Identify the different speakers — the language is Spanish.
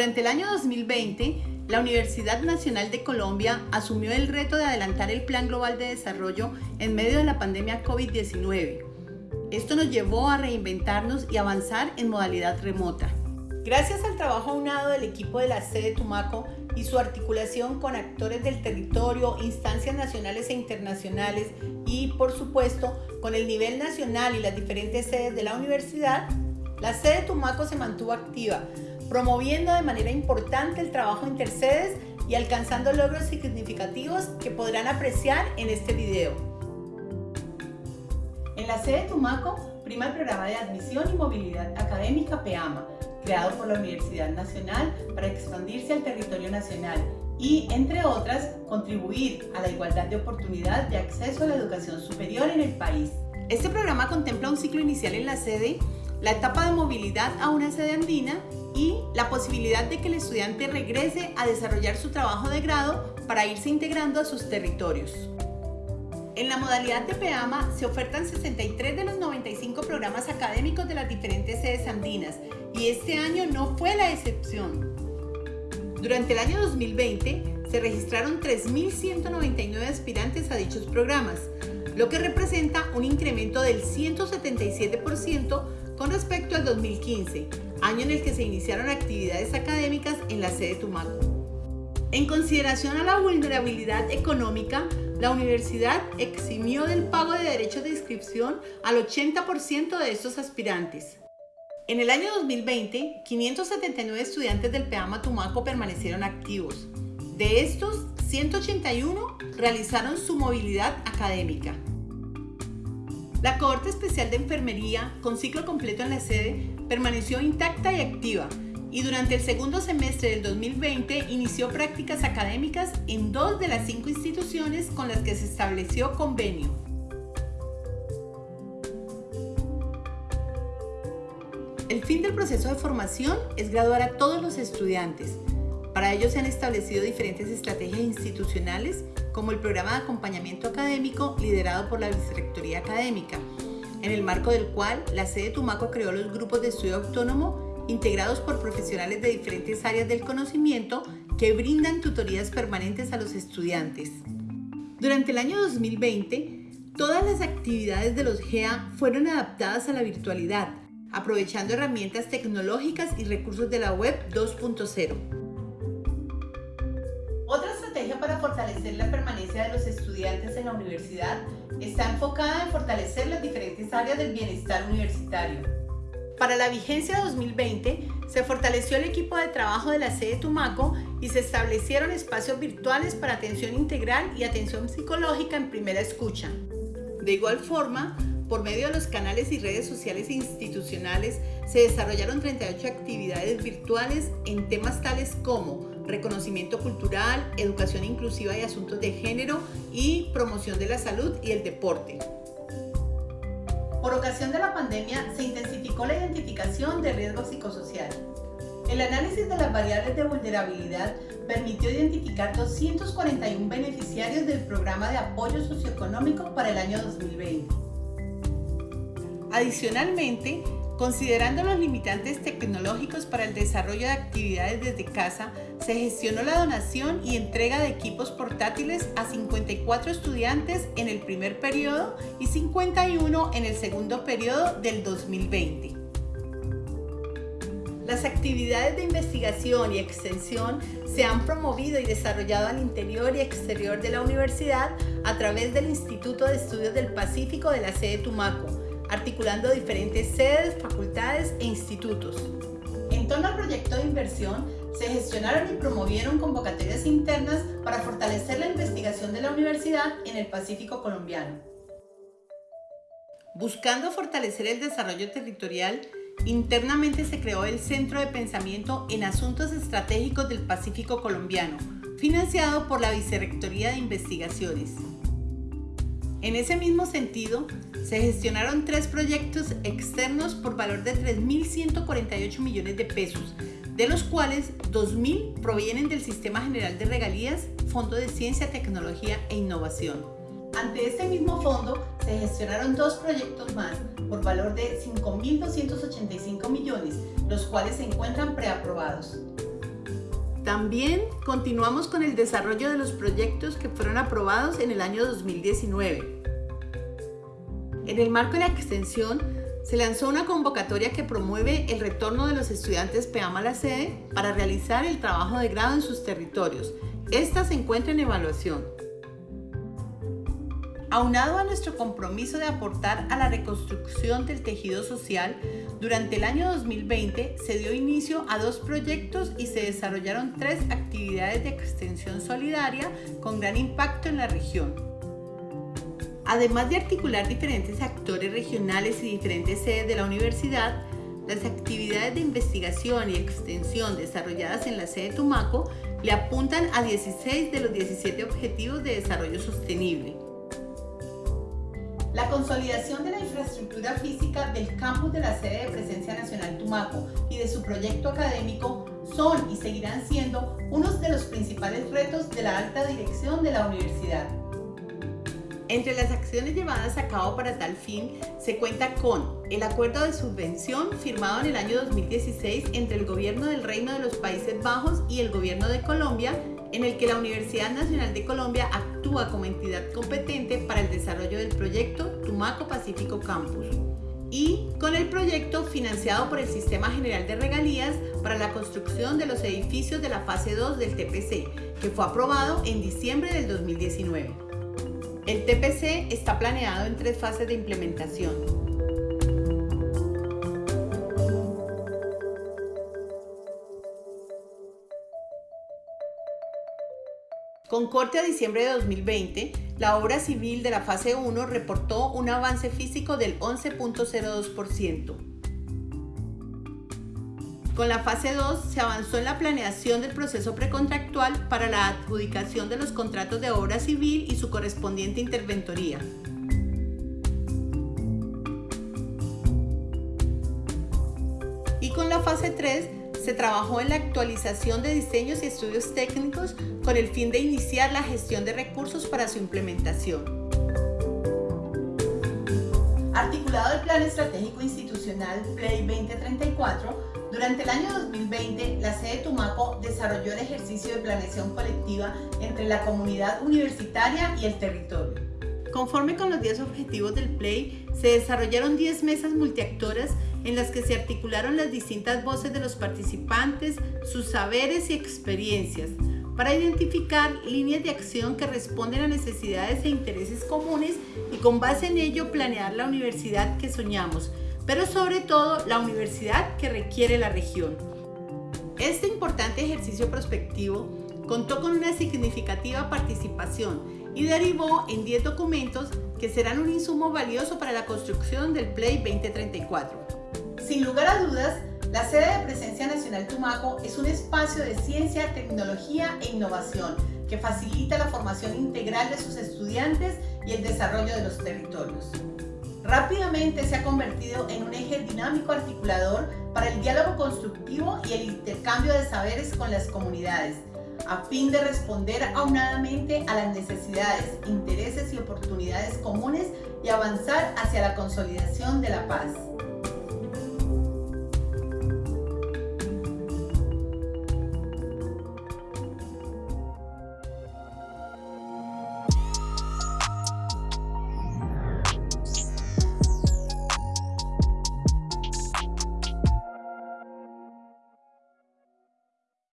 Speaker 1: Durante el año 2020, la Universidad Nacional de Colombia asumió el reto de adelantar el Plan Global de Desarrollo en medio de la pandemia COVID-19. Esto nos llevó a reinventarnos y avanzar en modalidad remota. Gracias al trabajo aunado del equipo de la sede Tumaco y su articulación con actores del territorio, instancias nacionales e internacionales y, por supuesto, con el nivel nacional y las diferentes sedes de la universidad, la sede Tumaco se mantuvo activa, promoviendo de manera importante el trabajo intersedes y alcanzando logros significativos que podrán apreciar en este video. En la sede Tumaco prima el programa de admisión y movilidad académica PEAMA, creado por la Universidad Nacional para expandirse al territorio nacional y, entre otras, contribuir a la igualdad de oportunidad de acceso a la educación superior en el país. Este programa contempla un ciclo inicial en la sede, la etapa de movilidad a una sede andina y la posibilidad de que el estudiante regrese a desarrollar su trabajo de grado para irse integrando a sus territorios. En la modalidad de PEAMA se ofertan 63 de los 95 programas académicos de las diferentes sedes andinas y este año no fue la excepción. Durante el año 2020 se registraron 3.199 aspirantes a dichos programas, lo que representa un incremento del 177% con respecto al 2015, año en el que se iniciaron actividades académicas en la sede Tumaco. En consideración a la vulnerabilidad económica, la universidad eximió del pago de derechos de inscripción al 80% de estos aspirantes. En el año 2020, 579 estudiantes del PEAMA Tumaco permanecieron activos. De estos, 181 realizaron su movilidad académica. La cohorte especial de enfermería, con ciclo completo en la sede, permaneció intacta y activa y durante el segundo semestre del 2020 inició prácticas académicas en dos de las cinco instituciones con las que se estableció convenio. El fin del proceso de formación es graduar a todos los estudiantes. Para ello se han establecido diferentes estrategias institucionales, como el programa de acompañamiento académico liderado por la Vicerrectoría Académica, en el marco del cual la sede Tumaco creó los grupos de estudio autónomo integrados por profesionales de diferentes áreas del conocimiento que brindan tutorías permanentes a los estudiantes. Durante el año 2020, todas las actividades de los GEA fueron adaptadas a la virtualidad, aprovechando herramientas tecnológicas y recursos de la web 2.0. Otra estrategia para fortalecer la permanencia de los estudiantes en la universidad está enfocada en fortalecer las diferentes áreas del bienestar universitario. Para la vigencia 2020, se fortaleció el equipo de trabajo de la sede Tumaco y se establecieron espacios virtuales para atención integral y atención psicológica en primera escucha. De igual forma, por medio de los canales y redes sociales e institucionales se desarrollaron 38 actividades virtuales en temas tales como reconocimiento cultural, educación inclusiva y asuntos de género y promoción de la salud y el deporte. Por ocasión de la pandemia se intensificó la identificación de riesgo psicosocial. El análisis de las variables de vulnerabilidad permitió identificar 241 beneficiarios del programa de apoyo socioeconómico para el año 2020. Adicionalmente, considerando los limitantes tecnológicos para el desarrollo de actividades desde casa, se gestionó la donación y entrega de equipos portátiles a 54 estudiantes en el primer periodo y 51 en el segundo periodo del 2020. Las actividades de investigación y extensión se han promovido y desarrollado al interior y exterior de la universidad a través del Instituto de Estudios del Pacífico de la sede Tumaco, articulando diferentes sedes, facultades e institutos. En torno al proyecto de inversión, se gestionaron y promovieron convocatorias internas para fortalecer la investigación de la universidad en el Pacífico colombiano. Buscando fortalecer el desarrollo territorial, internamente se creó el Centro de Pensamiento en Asuntos Estratégicos del Pacífico colombiano, financiado por la Vicerrectoría de Investigaciones. En ese mismo sentido, se gestionaron tres proyectos externos por valor de 3.148 millones de pesos, de los cuales 2.000 provienen del Sistema General de Regalías, Fondo de Ciencia, Tecnología e Innovación. Ante este mismo fondo se gestionaron dos proyectos más por valor de 5.285 millones, los cuales se encuentran preaprobados. También continuamos con el desarrollo de los proyectos que fueron aprobados en el año 2019. En el marco de la extensión, se lanzó una convocatoria que promueve el retorno de los estudiantes PEAMA a la sede para realizar el trabajo de grado en sus territorios. Esta se encuentra en evaluación. Aunado a nuestro compromiso de aportar a la reconstrucción del tejido social, durante el año 2020 se dio inicio a dos proyectos y se desarrollaron tres actividades de extensión solidaria con gran impacto en la región. Además de articular diferentes actores regionales y diferentes sedes de la universidad, las actividades de investigación y extensión desarrolladas en la sede Tumaco le apuntan a 16 de los 17 Objetivos de Desarrollo Sostenible. La consolidación de la infraestructura física del campus de la sede de Presencia Nacional Tumaco y de su proyecto académico son y seguirán siendo unos de los principales retos de la alta dirección de la universidad. Entre las acciones llevadas a cabo para tal fin se cuenta con el acuerdo de subvención firmado en el año 2016 entre el Gobierno del Reino de los Países Bajos y el Gobierno de Colombia en el que la Universidad Nacional de Colombia actúa como entidad competente para el desarrollo del proyecto Tumaco Pacífico Campus y con el proyecto financiado por el Sistema General de Regalías para la construcción de los edificios de la fase 2 del TPC, que fue aprobado en diciembre del 2019. El TPC está planeado en tres fases de implementación. Con corte a diciembre de 2020, la obra civil de la fase 1 reportó un avance físico del 11.02%. Con la fase 2 se avanzó en la planeación del proceso precontractual para la adjudicación de los contratos de obra civil y su correspondiente interventoría. Y con la fase 3 se trabajó en la actualización de diseños y estudios técnicos con el fin de iniciar la gestión de recursos para su implementación. Articulado el Plan Estratégico Institucional PLAY 2034, durante el año 2020 la sede Tumaco desarrolló el ejercicio de planeación colectiva entre la comunidad universitaria y el territorio. Conforme con los 10 objetivos del PLAY, se desarrollaron 10 mesas multiactoras en las que se articularon las distintas voces de los participantes, sus saberes y experiencias, para identificar líneas de acción que responden a necesidades e intereses comunes y con base en ello planear la universidad que soñamos, pero sobre todo la universidad que requiere la región. Este importante ejercicio prospectivo contó con una significativa participación y derivó en 10 documentos que serán un insumo valioso para la construcción del Play 2034. Sin lugar a dudas, la sede de Presencia Nacional Tumaco es un espacio de ciencia, tecnología e innovación que facilita la formación integral de sus estudiantes y el desarrollo de los territorios. Rápidamente se ha convertido en un eje dinámico articulador para el diálogo constructivo y el intercambio de saberes con las comunidades, a fin de responder aunadamente a las necesidades, intereses y oportunidades comunes y avanzar hacia la consolidación de la paz.